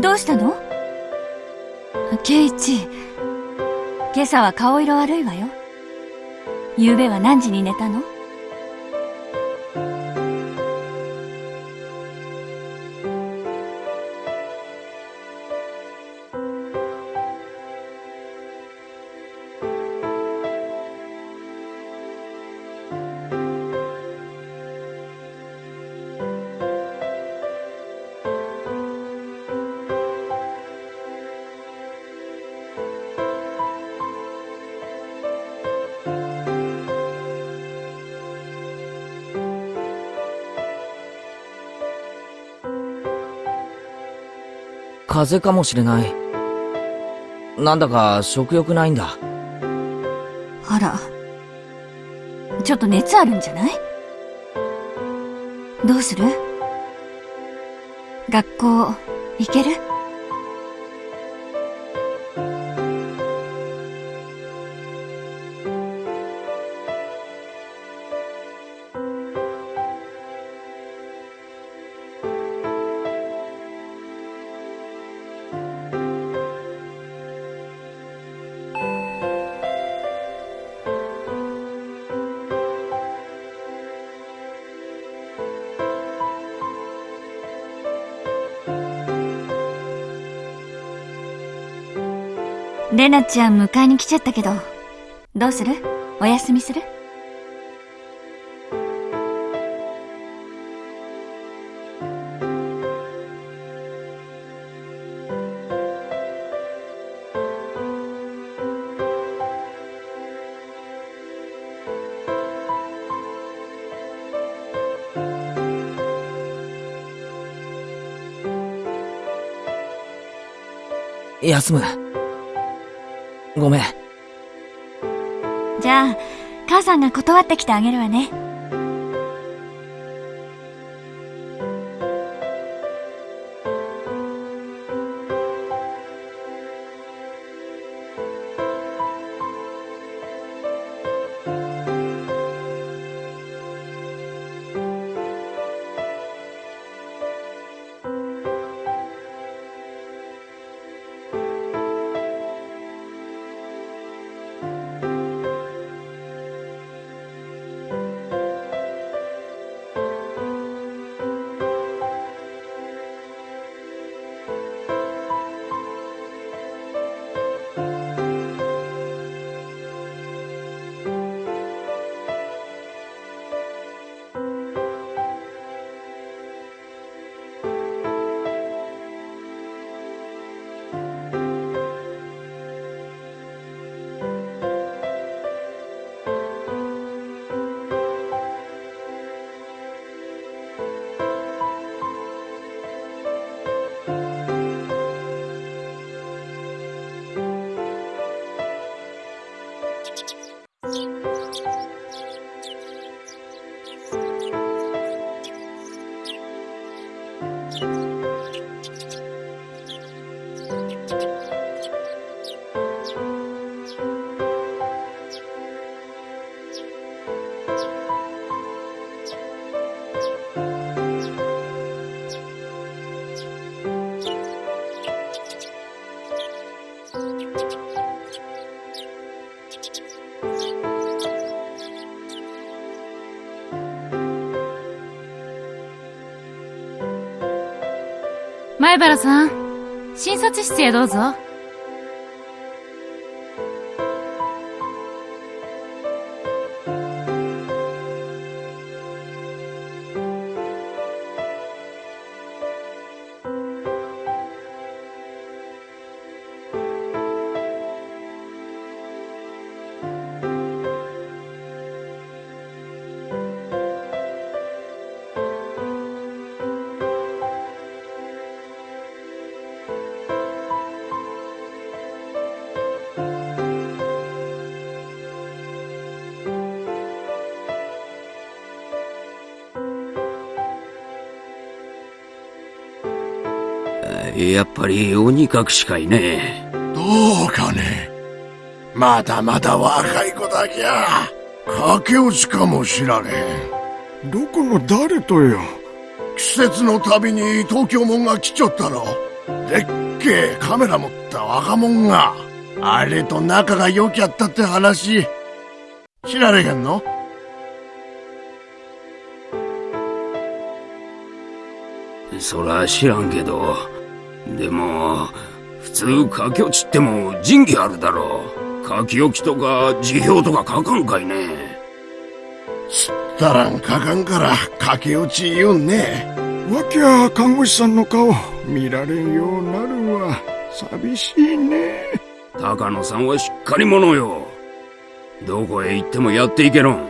どうしたの？圭一、今朝は顔色悪いわよ。昨夜は何時に寝たの？風邪かもしれない。なんだか食欲ないんだ。あら。ちょっと熱あるんじゃない？どうする？学校、行ける？レナちゃん迎えに来ちゃったけど、どうする？お休みする？休む。ごめん。じゃあ、母さんが断ってきてあげるわね。前原さん、診察室へどうぞ。やっぱり鬼隠しかいね。どうかね。まだまだ若い子だけゃ駆け落ちかもしらねえ。どこの誰とよ季節の旅に東京門が来ちょったろでっけえカメラ持った若者が、あれと仲が良きゃったって話、知られへんの？そら知らんけど、でも、普通書き落ちっても仁義あるだろう。書き置きとか辞表とか書かんかいね。すったらん書かんから駆け落ち言うんね。わきゃ看護師さんの顔見られんようなるわ寂しいね高野さんはしっかり者よ。どこへ行ってもやっていけろん。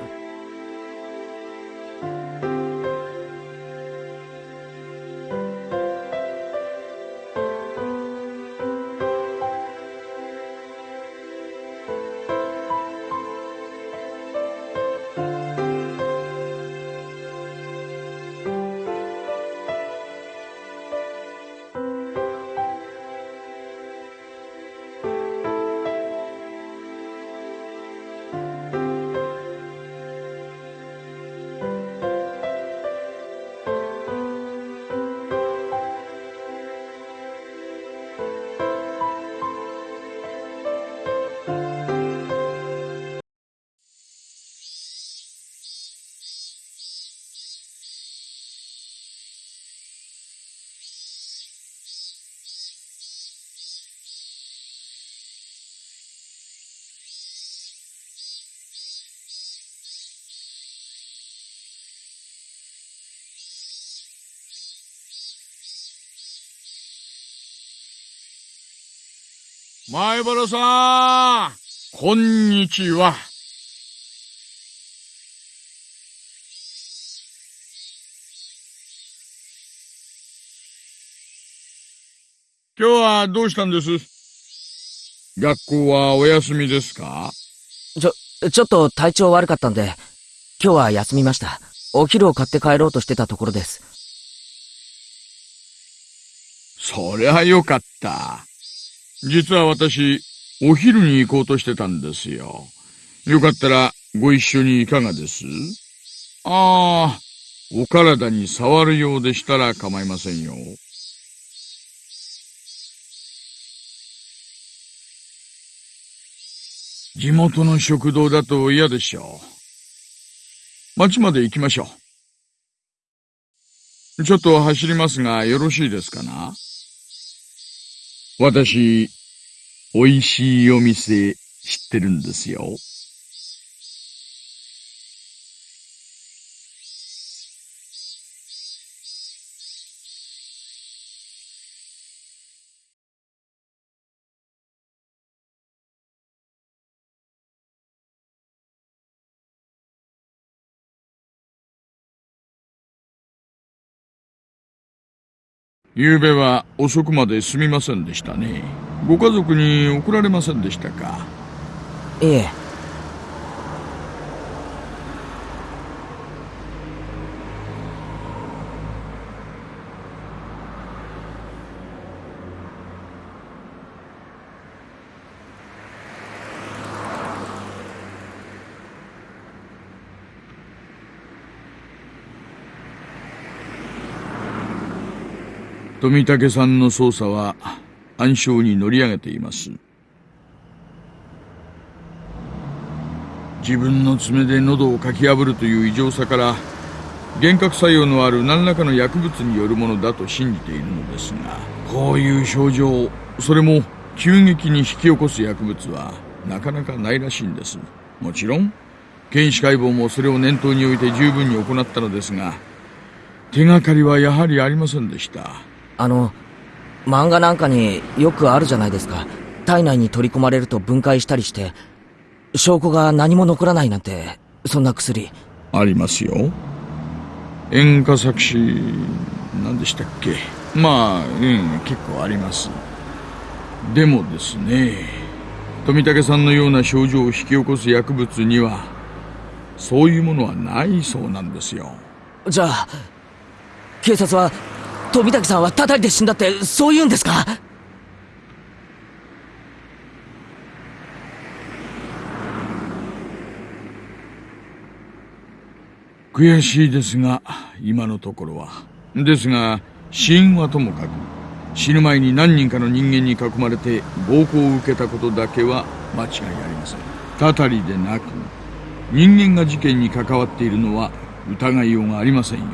前原さんこんにちは今日はどうしたんです？学校はお休みですか？ちょ、ちょっと体調悪かったんで、今日は休みました。お昼を買って帰ろうとしてたところです。そりゃよかった。実は私、お昼に行こうとしてたんですよ。よかったらご一緒にいかがです？ああ、お体に触るようでしたら構いませんよ。地元の食堂だと嫌でしょう。町まで行きましょう。ちょっと走りますがよろしいですかな？私、美味しいお店知ってるんですよ。昨べは遅くまですみませんでしたね。ご家族に怒られませんでしたか？いえ、富武さんの捜査は暗礁に乗り上げています。自分の爪で喉をかき破るという異常さから、幻覚作用のある何らかの薬物によるものだと信じているのですが、こういう症状、それも急激に引き起こす薬物はなかなかないらしいんです。もちろん、検視解剖もそれを念頭に置いて十分に行ったのですが、手がかりはやはりありませんでした。あの、漫画なんかによくあるじゃないですか。体内に取り込まれると分解したりして、証拠が何も残らないなんて、そんな薬。ありますよ。演歌作詞、何でしたっけ？まあ、うん、結構あります。でもですね、富武さんのような症状を引き起こす薬物には、そういうものはないそうなんですよ。じゃあ、警察は、富武さんは叩いて死んだって、そう言うんですか？悔しいですが、今のところは。ですが、死因はともかく、死ぬ前に何人かの人間に囲まれて暴行を受けたことだけは間違いありません。たたりでなく人間が事件に関わっているのは疑いようがありませんよ。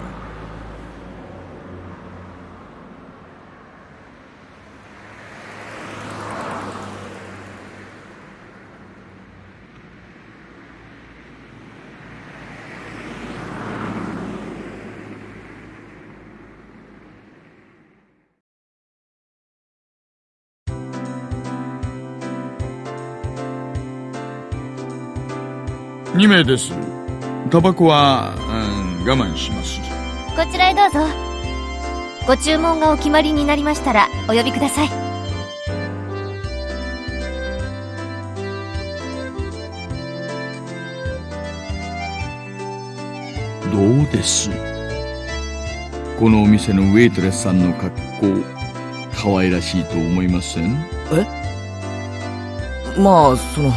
名ですタバコは、うん、我慢しますこちらへどうぞ。ご注文がお決まりになりましたら、お呼びください。どうです？このお店のウェイトレスさんの格好可愛らしいと思いません？まあ、その、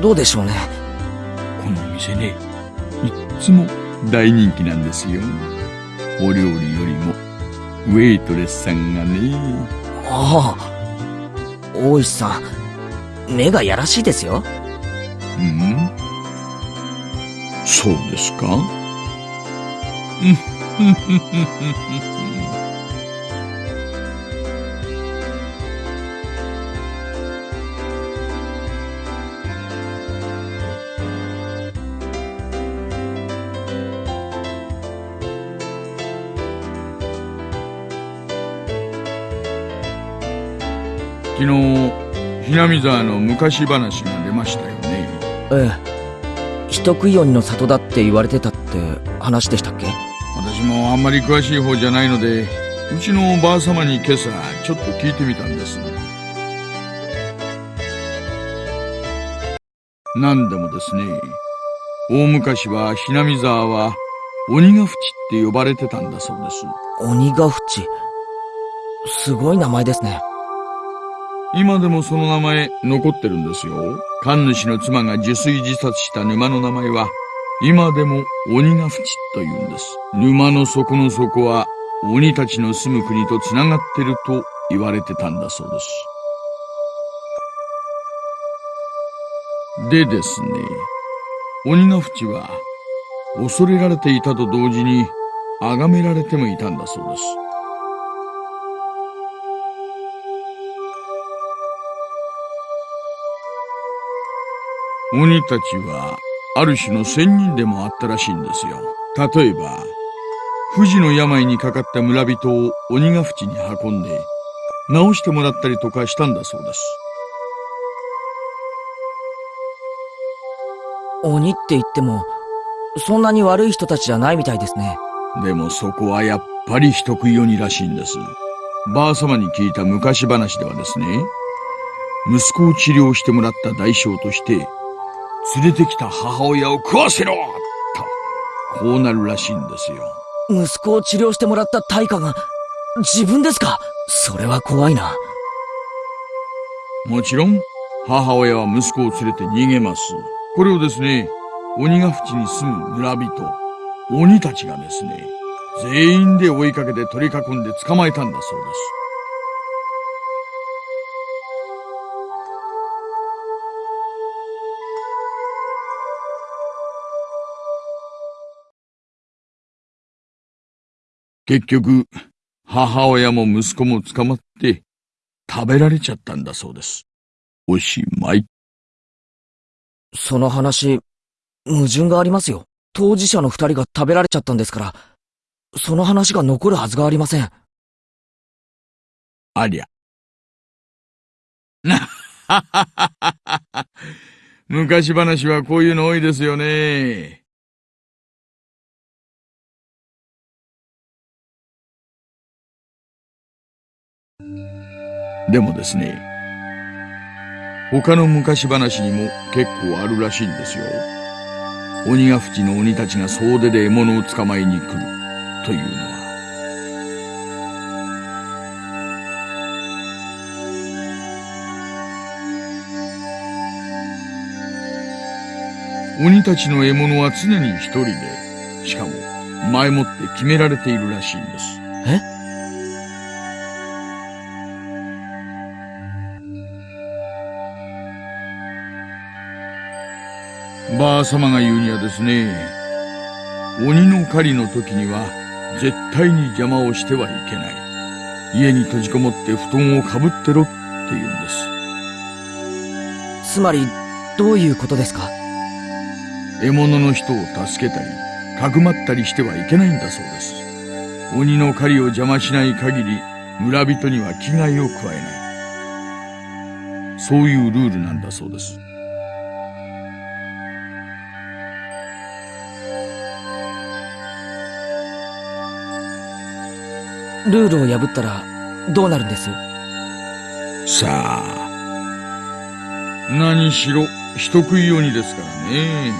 どうでしょうね。このお店ねいっつも大人気なんですよお料理よりもウェイトレスさんがねああ。大石さん、目がやらしいですよ。うん？そうですか？うん ひなみ沢の昔話が出ましたよねええ。人食い鬼の里だって言われてたって話でしたっけ？私もあんまり詳しい方じゃないのでうちのおばあ様に今朝ちょっと聞いてみたんです何でもですね大昔はひなみ沢は鬼ヶ淵って呼ばれてたんだそうです鬼ヶ淵。すごい名前ですね。今でもその名前残ってるんですよ。神主の妻が受水自殺した沼の名前は今でも鬼ヶ淵と言うんです。沼の底の底は鬼たちの住む国とつながってると言われてたんだそうです。でですね鬼ヶ淵は恐れられていたと同時に崇められてもいたんだそうです。鬼たちはある種の仙人でもあったらしいんですよ。例えば不治の病にかかった村人を鬼ヶ淵に運んで治してもらったりとかしたんだそうです。鬼って言っても、そんなに悪い人たちじゃないみたいですね。でもそこはやっぱり人食い鬼らしいんです。ばあ様に聞いた昔話ではですね息子を治療してもらった代償として連れてきた母親を食わせろと。こうなるらしいんですよ。息子を治療してもらった対価が、自分ですか？それは怖いな。もちろん母親は息子を連れて逃げます。これをですね鬼ヶ淵に住む村人鬼たちがですね全員で追いかけて取り囲んで捕まえたんだそうです結局、母親も息子も捕まって食べられちゃったんだそうです。おしまい。その話、矛盾がありますよ。当事者の二人が食べられちゃったんですから、その話が残るはずがありません。ありゃ。なははははは。昔話はこういうの多いですよね。でもですね、他の昔話にも結構あるらしいんですよ。鬼ヶ淵の鬼たちが総出で獲物を捕まえに来るというのは。鬼たちの獲物は常に一人で、しかも前もって決められているらしいんです。え？ばあ様が言うにはですね、鬼の狩りの時には絶対に邪魔をしてはいけない。家に閉じこもって布団をかぶってろって言うんです。つまり、どういうことですか？獲物の人を助けたり、かくまったりしてはいけないんだそうです。鬼の狩りを邪魔しない限り、村人には危害を加えない。そういうルールなんだそうです。ルールを破ったらどうなるんです？さあ何しろ人食い鬼ですからね。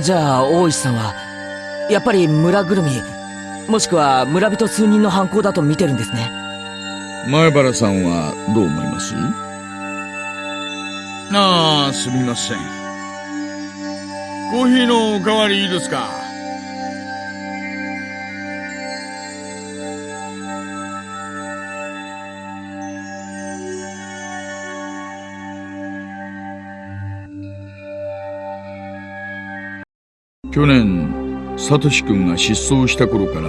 じゃあ大石さんはやっぱり村ぐるみ、もしくは村人数人の犯行だと見てるんですね。前原さんはどう思います？ああ、すみません。コーヒーのおかわりいいですか去年サトシ君が失踪した頃から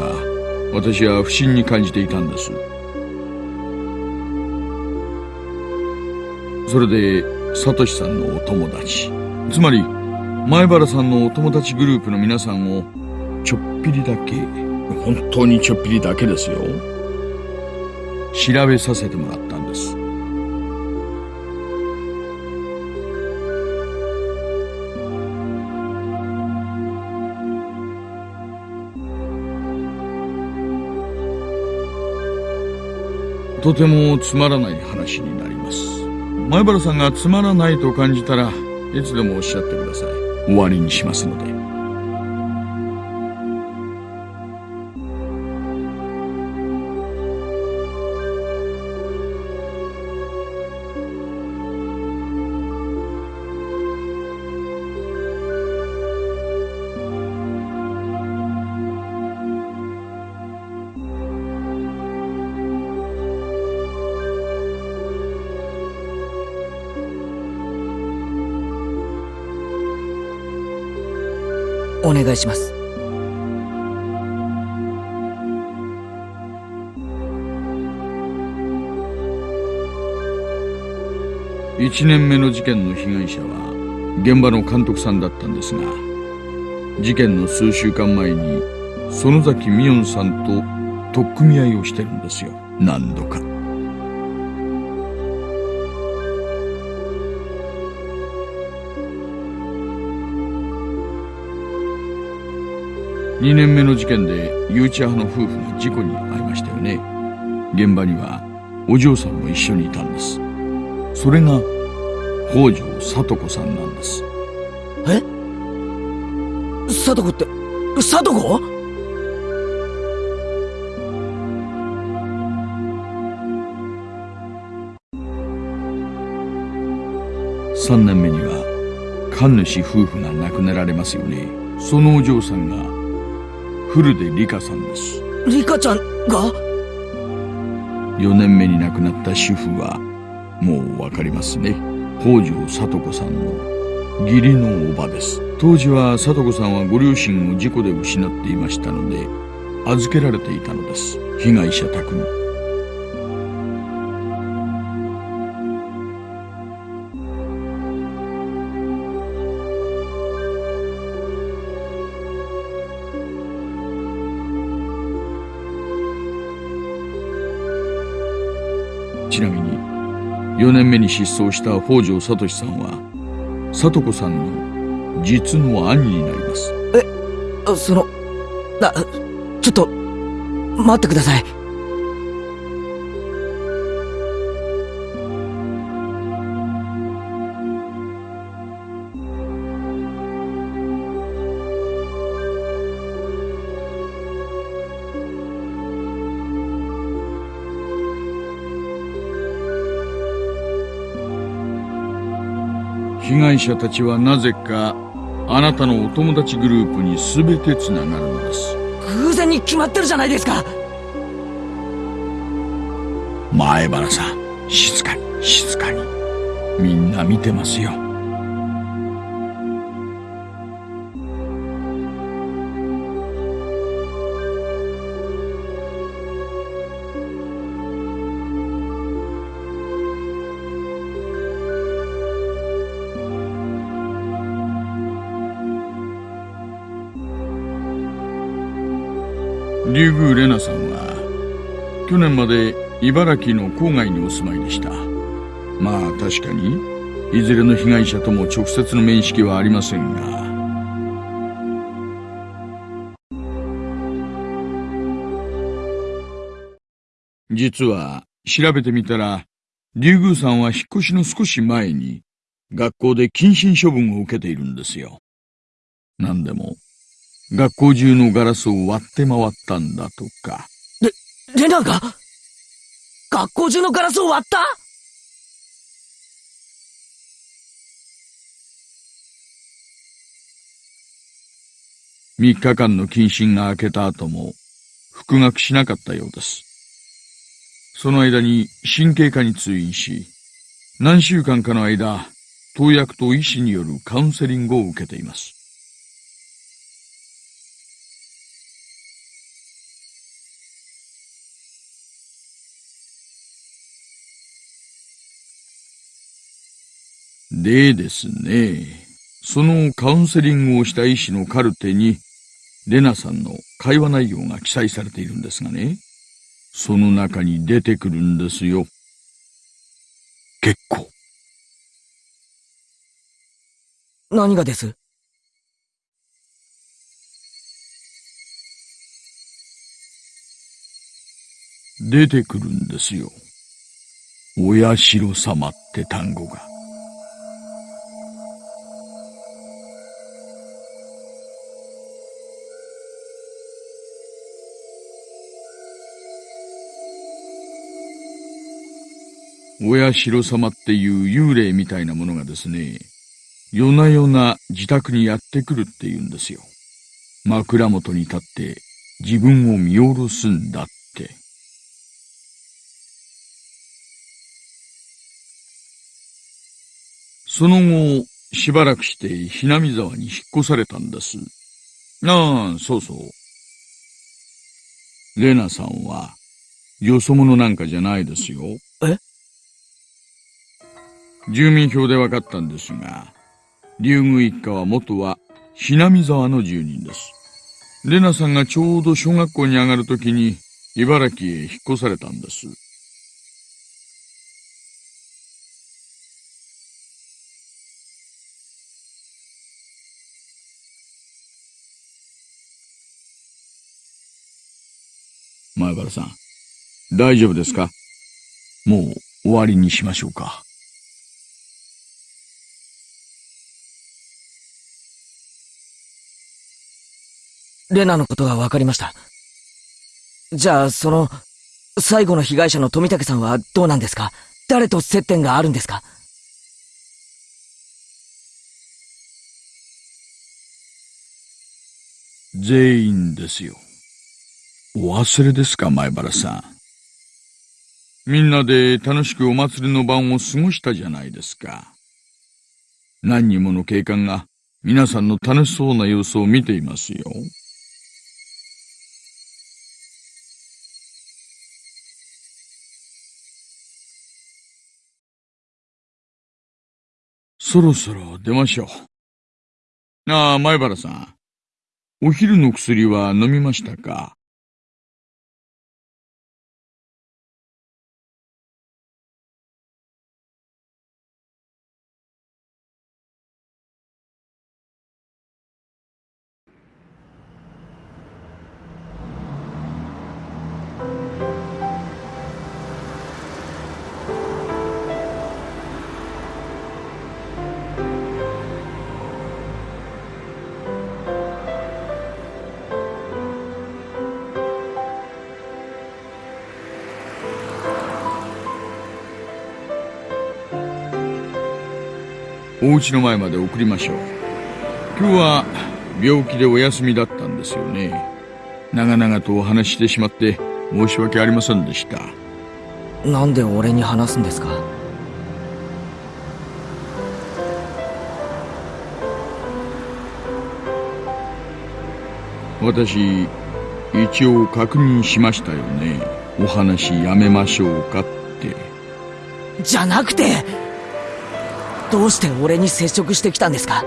私は不審に感じていたんです。それでサトシさんのお友達。つまり前原さんのお友達グループの皆さんをちょっぴりだけ本当にちょっぴりだけですよ。調べさせてもらった。とてもつまらない話になります。前原さんがつまらないと感じたらいつでもおっしゃってください。終わりにしますので。願いします。1年目の事件の被害者は現場の監督さんだったんですが事件の数週間前に園崎美音さんと取っ組み合いをしてるんですよ何度か。2年目の事件で誘致派の夫婦が事故に遭いましたよね。現場にはお嬢さんも一緒にいたんです。それが北条聡子さんなんです。え？聡子って聡子？3年目には神主夫婦が亡くなられますよね。そのお嬢さんが古出里香さんです。里香ちゃんが？4年目に亡くなった主婦はもうわかりますね。北条聡子さんの義理のおばです。当時は聡子さんはご両親を事故で失っていましたので預けられていたのです。被害者宅に4年目に失踪した北条聡さんは聡子さんの実の兄になります。えそのなちょっと待ってください。被害者たちはなぜかあなたのお友達グループに全てつながるのです。偶然に決まってるじゃないですか。前原さん静かに静かに。みんな見てますよリュウグウレナさんは去年まで茨城の郊外にお住まいでした。まあ確かにいずれの被害者とも直接の面識はありませんが。実は調べてみたらリュウグウさんは引っ越しの少し前に学校で謹慎処分を受けているんですよ。何でも。学校中のガラスを割って回ったんだとか。レ、レナが？学校中のガラスを割った？3日間の謹慎が明けた後も復学しなかったようです。その間に神経科に通院し、何週間かの間、投薬と医師によるカウンセリングを受けています。でですね、そのカウンセリングをした医師のカルテに、レナさんの会話内容が記載されているんですがね、その中に出てくるんですよ。結構。何がです？出てくるんですよ。お社様って単語が。親代様っていう幽霊みたいなものがですね、夜な夜な自宅にやってくるって言うんですよ。枕元に立って自分を見下ろすんだって。その後、しばらくしてひなみ沢に引っ越されたんです。ああ、そうそう。レナさんは、よそ者なんかじゃないですよ。え？住民票で分かったんですが、竜宮一家は元はひなみ沢の住人です。レナさんがちょうど小学校に上がるときに茨城へ引っ越されたんです。前原さん、大丈夫ですか？もう終わりにしましょうか。レナのことが分かりました。じゃあ、その、最後の被害者の富武さんはどうなんですか？誰と接点があるんですか？全員ですよ。お忘れですか、前原さん。みんなで楽しくお祭りの晩を過ごしたじゃないですか。何人もの警官が皆さんの楽しそうな様子を見ていますよ。そろそろ出ましょう。ああ、前原さん。お昼の薬は飲みましたか？お家の前まで送りましょう。今日は病気でお休みだったんですよね。長々とお話ししてしまって申し訳ありませんでした。なんで俺に話すんですか？私一応確認しましたよね。お話やめましょうかって。じゃなくてどうして俺に接触してきたんですか？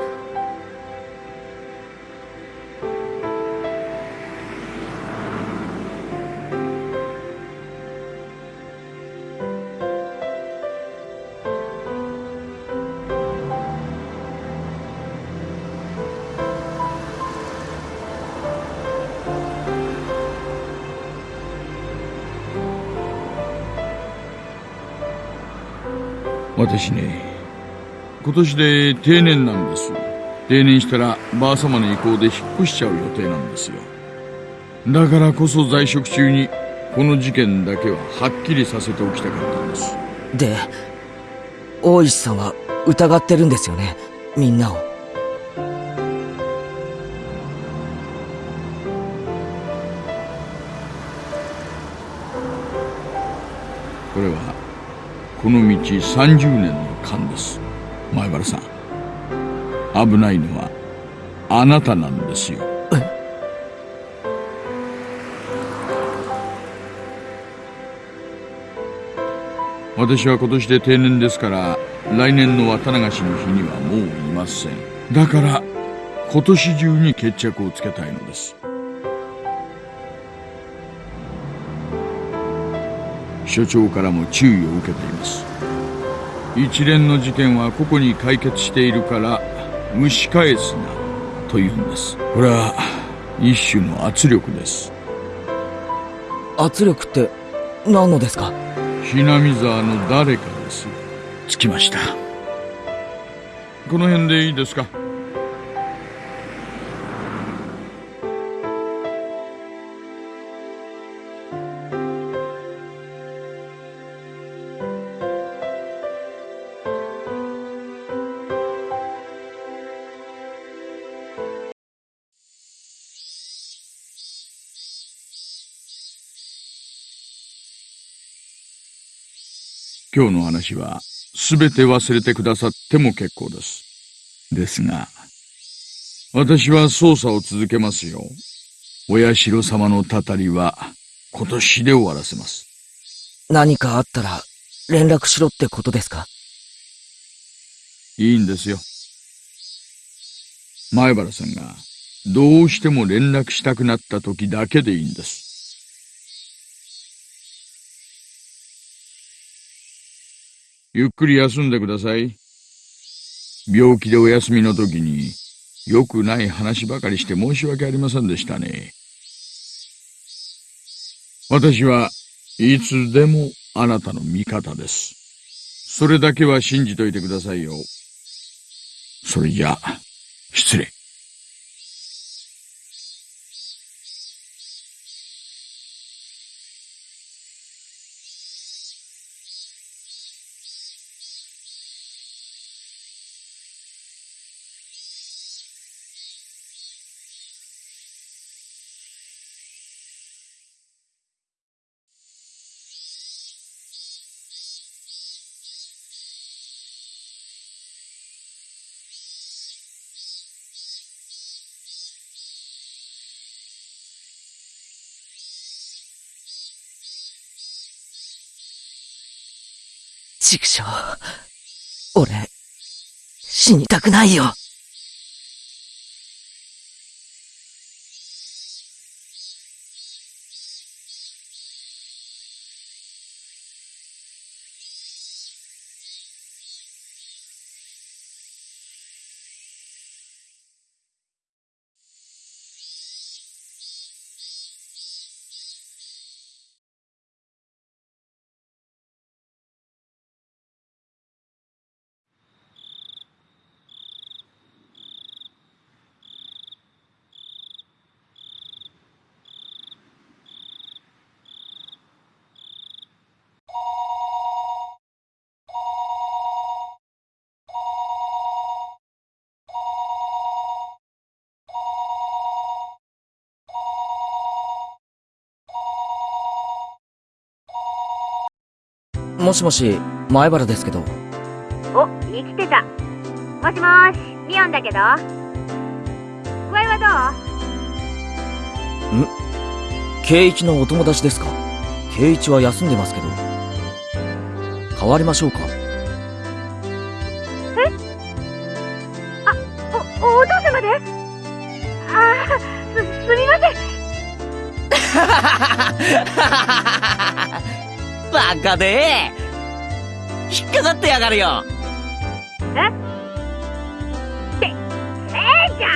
私ね今年で定年なんです。定年したらばあ様の意向で引っ越しちゃう予定なんですよ。だからこそ在職中にこの事件だけははっきりさせておきたかったんです。で大石さんは疑ってるんですよね？みんなを。これはこの道30年の勘です前原さん。危ないのはあなたなんですよ。私は今年で定年ですから来年の綿流しの日にはもういません。だから今年中に決着をつけたいのです。所長からも注意を受けています。一連の事件は個々に解決しているから蒸し返すなというんです。これは一種の圧力です。圧力って何のですか？ひなみ沢の誰かです。着きました。この辺でいいですか？今日の話は全て忘れてくださっても結構です。ですが、私は捜査を続けますよ。お社様のたたりは今年で終わらせます。何かあったら連絡しろってことですか？いいんですよ。前原さんがどうしても連絡したくなった時だけでいいんです。ゆっくり休んでください。病気でお休みの時に良くない話ばかりして申し訳ありませんでしたね。私はいつでもあなたの味方です。それだけは信じといてくださいよ。それじゃあ、失礼。畜生。俺、死にたくないよ。もしもし、前原ですけど。お、生きてた。もしもーし、ミオンだけど。具合は圭一のお友達ですか？圭一は休んでますけど。変わりましょうか？バカで引っかかってやがるよえ？ーちゃ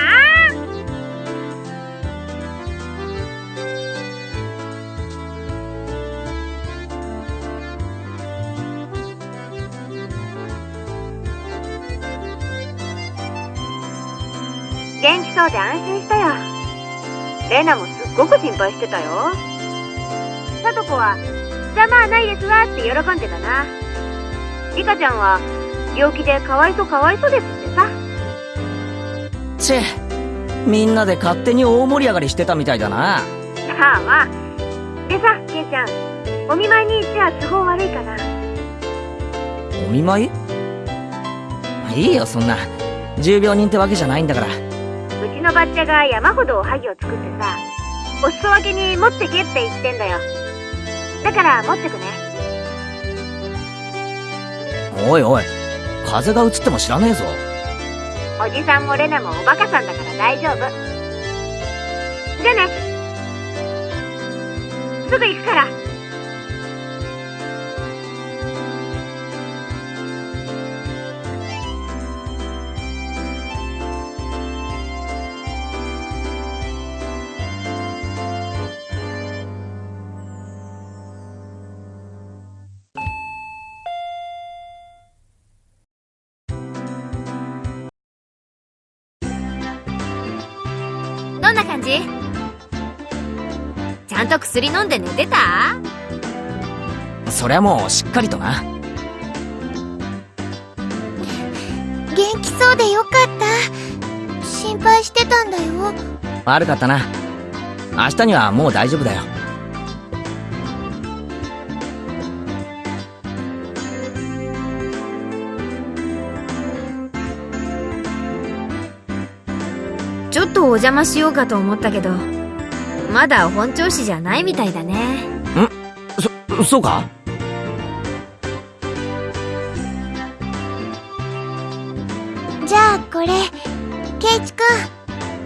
ん？元気そうで安心したよ。レナもすっごく心配してたよ。さとこは、まあないですわって喜んでたな。リカちゃんは、病気でかわいそうかわいそうですってさ。チェみんなで勝手に大盛り上がりしてたみたいだなまあまあ。でさ、ケイちゃん、お見舞いに行っては都合悪いかな。お見舞い？いいよそんな重病人ってわけじゃないんだからうちのバッチャが山ほどおはぎを作ってさ、お裾分けに持ってけって言ってんだよ。だから持ってくね。おいおい風が移っても知らねえぞおじさんもレナもおバカさんだから大丈夫。じゃあね。すぐ行くから。と薬飲んで寝てた？そりゃもうしっかりとな。元気そうでよかった。心配してたんだよ。悪かったな。明日にはもう大丈夫だよ。ちょっとお邪魔しようかと思ったけど、まだ本調子じゃないみたいだね。そそうか？じゃあこれ、ケイチく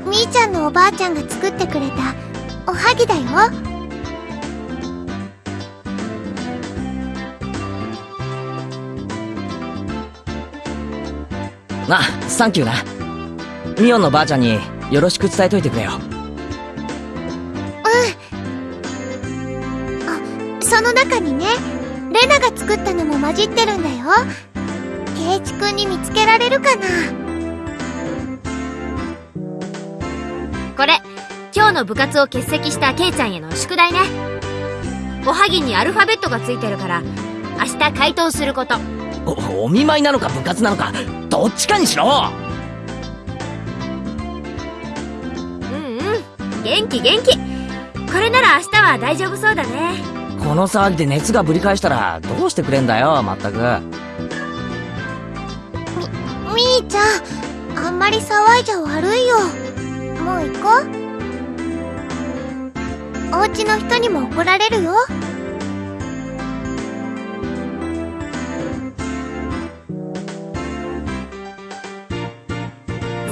ん、みーちゃんのおばあちゃんが作ってくれたおはぎだよ。なサンキューなミオンのばあちゃんによろしく伝えといてくれよその中にね、レナが作ったのも混じってるんだよ。ケイチくんに見つけられるかな？これ、今日の部活を欠席したケイちゃんへの宿題ね。おはぎにアルファベットがついてるから、明日回答すること。おお見舞いなのか部活なのかどっちかにしろうんうん。元気元気。これなら明日は大丈夫そうだね。この騒ぎで熱がぶり返したらどうしてくれんだよまったくみーちゃん、あんまり騒いじゃ悪いよ。もう行こう。お家の人にも怒られるよ。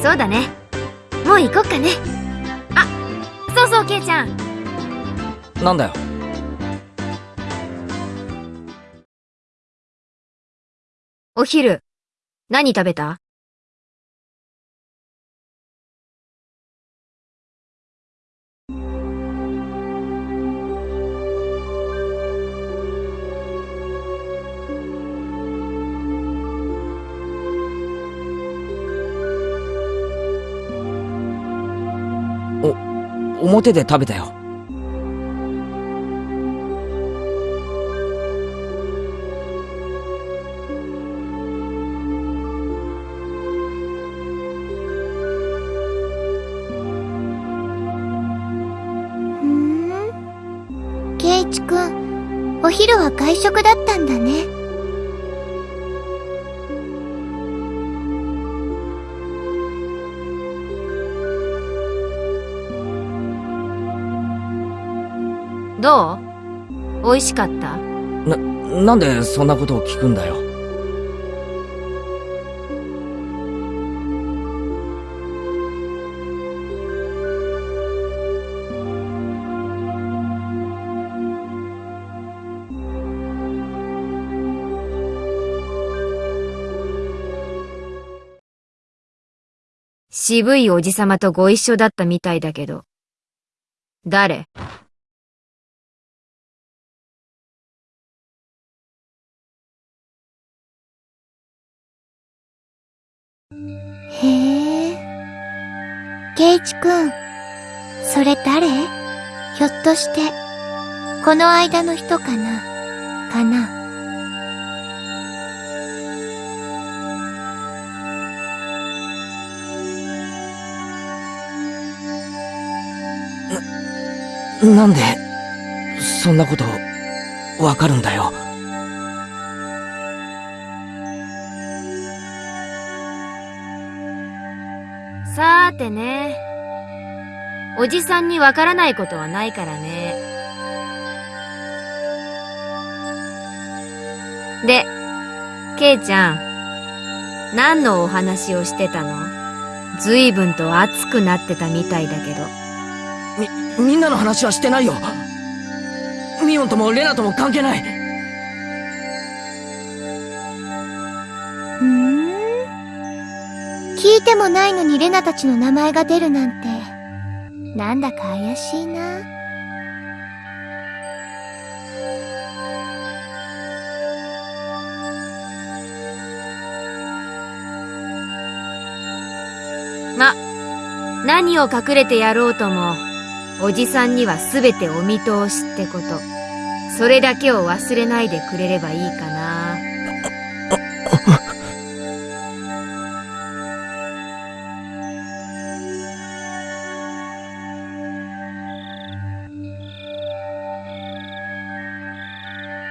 そうだね。もう行こっかね。あ、そうそう、ケイちゃん。なんだよお昼、何食べた？表で食べたよふーん。ケイチくん、お昼は外食だったんだね。どう？美味しかった？な、なんでそんなことを聞くんだよ。渋いおじさまとご一緒だったみたいだけど。誰？へえ。ケイチくん、それ誰？ひょっとして、この間の人かな？かな？なんで、そんなこと、わかるんだよ。さーてね。おじさんにわからないことはないからね。で、ケイちゃん、何のお話をしてたの？随分と熱くなってたみたいだけど。み、みんなの話はしてないよ。ミオンともレナとも関係ない。ん？聞いてもないのにレナたちの名前が出るなんて、なんだか怪しいな。ま、何を隠れてやろうとも、おじさんにはすべてお見通しってこと。それだけを忘れないでくれればいいかな。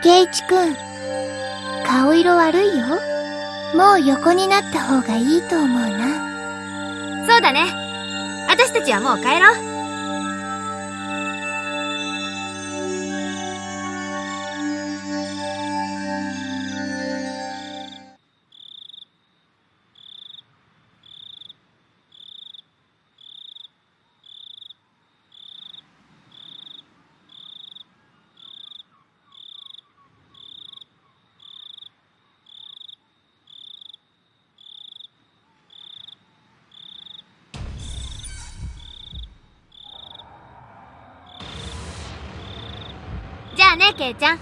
ケイチくん、顔色悪いよ。もう横になった方がいいと思うな。そうだね。私たちはもう帰ろう。ね、ケイちゃん。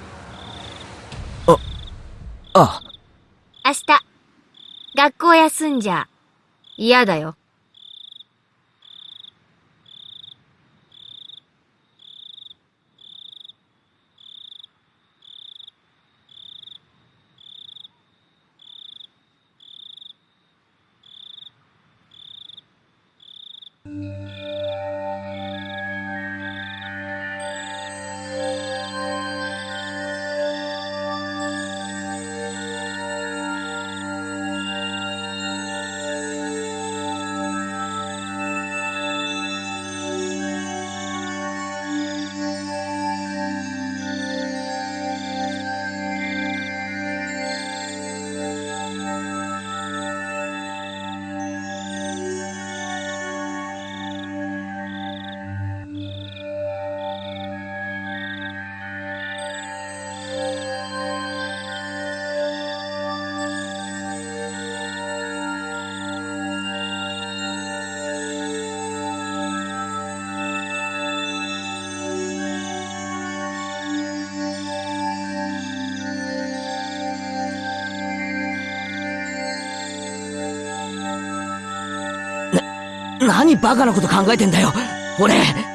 あ、明日、学校休んじゃ、嫌だよ。何バカなこと考えてんだよ、俺。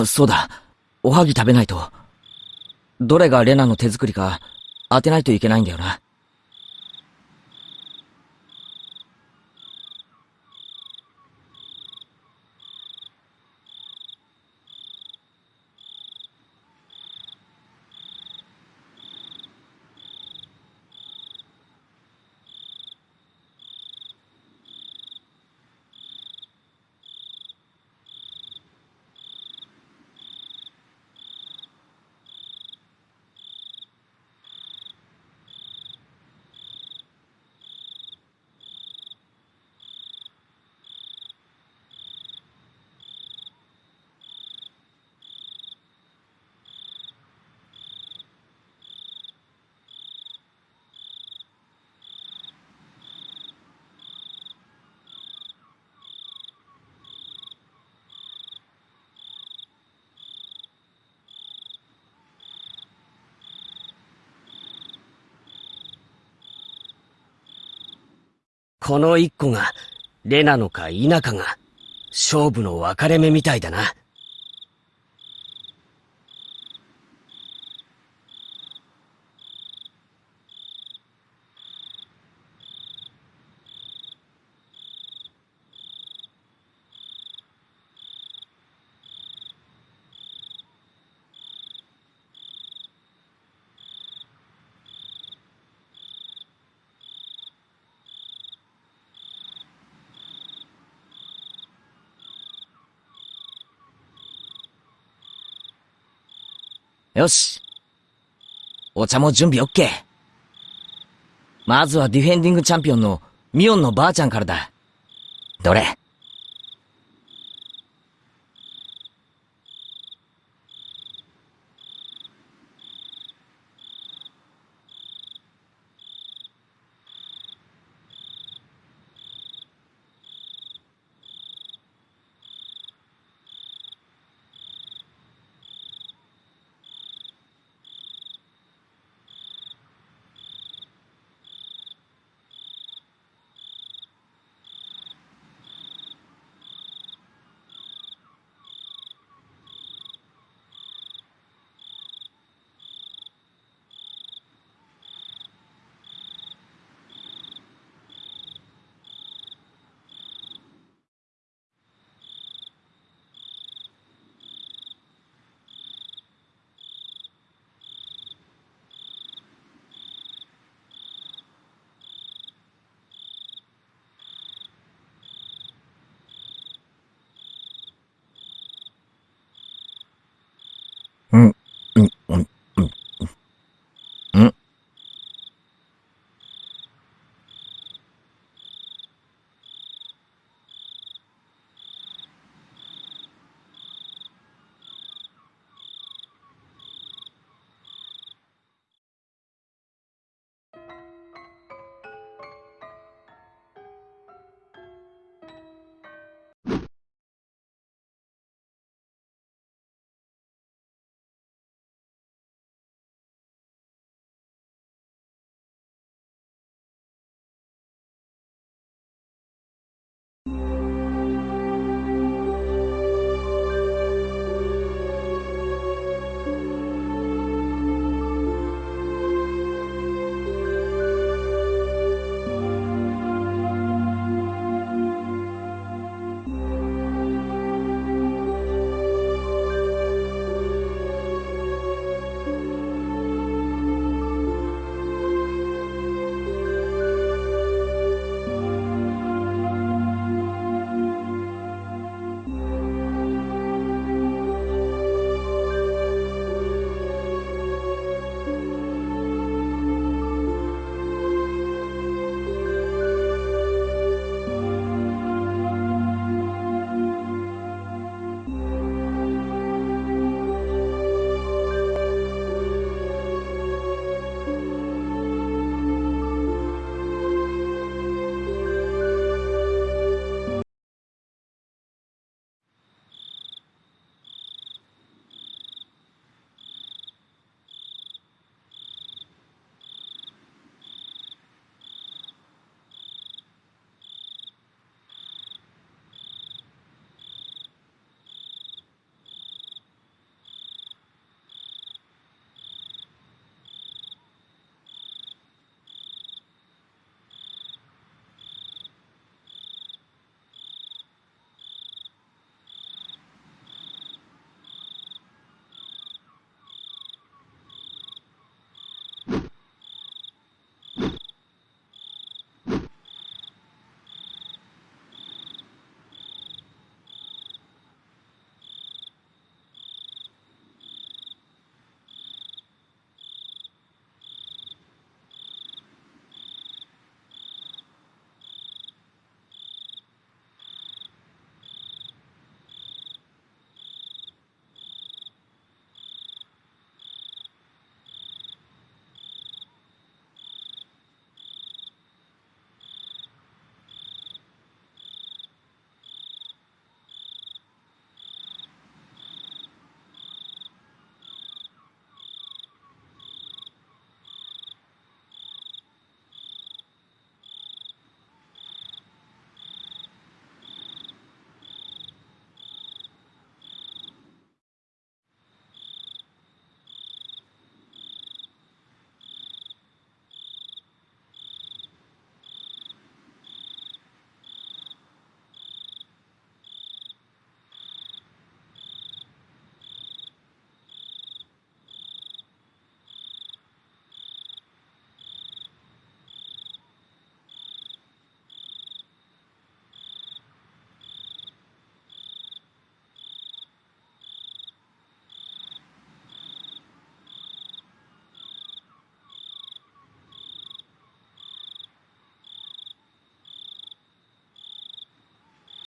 あ、そうだ。おはぎ食べないと。どれがレナの手作りか当てないといけないんだよな。この一個が、レなのか否かが、勝負の分かれ目みたいだな。よし。お茶も準備 OK。まずはディフェンディングチャンピオンのミオンのばあちゃんからだ。どれ？